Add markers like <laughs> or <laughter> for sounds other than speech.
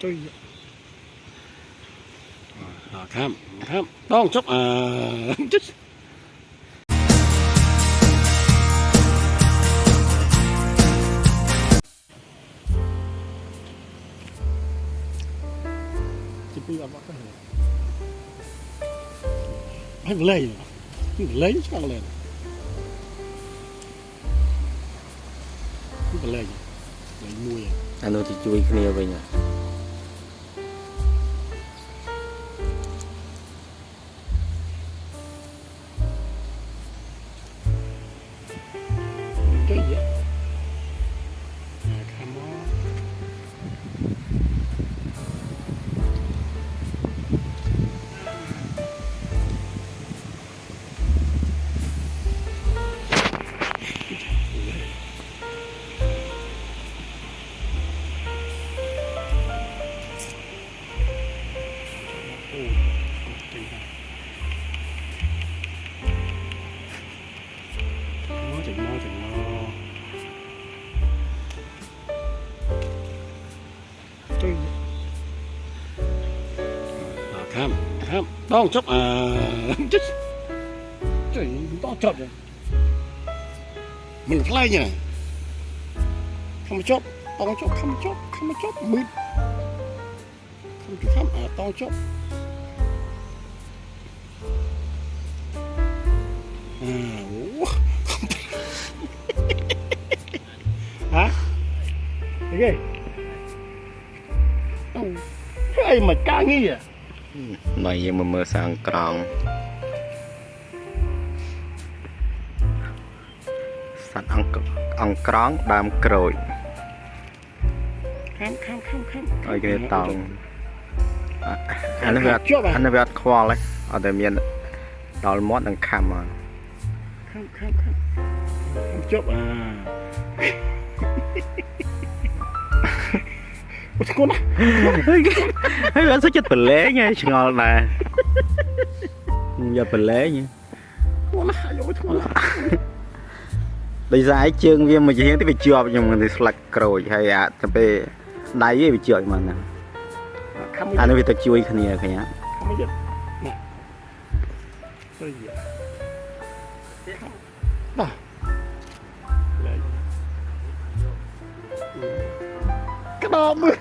tôi à, tham tham đón chốc à chết chỉ bây giờ bắt cái này hay lấy lấy chắc lên cái lấy lấy mua vậy អានោះទៅជួយគ្នាវិញហ៎ ham ham đau chóc à. Chết trời đau chóc rồi. Mình fly như này không chóc đau chóc không chóc không chóc mít không chóc ham à đau chóc à <laughs> hả? Cái gì? Ai mà ca nghi à មកយើងមកមើលសាំងក្រង់សត្វអង្គអង្គក្រង់ដើមក្រូចខាំខាំខាំខាំឲ្យគេតង់អាអានេះវាអត់អានេះវាអត់ខ្វល់ទេអត់តែមានដល់មាត់និងខំមកខាំខាំខាំជប់អាអូ ស្គនណាហើយអត់សុខចិត្តប្រឡែងហើយឆ្ងល់ដែរយកប្រឡែងអូណាយកធ្ងន់ដោយសារឯងជើងវាមួយជាងទៅវាជាប់ខ្ញុំទៅស្លាច់ក្រូចហើយអាទៅពេលដៃវាជាប់មកហ្នឹងខាំអានេះវាទៅជួយគ្នាឃើញអត់ខាំយកណាទៅយកបាទ ក្តោបមើល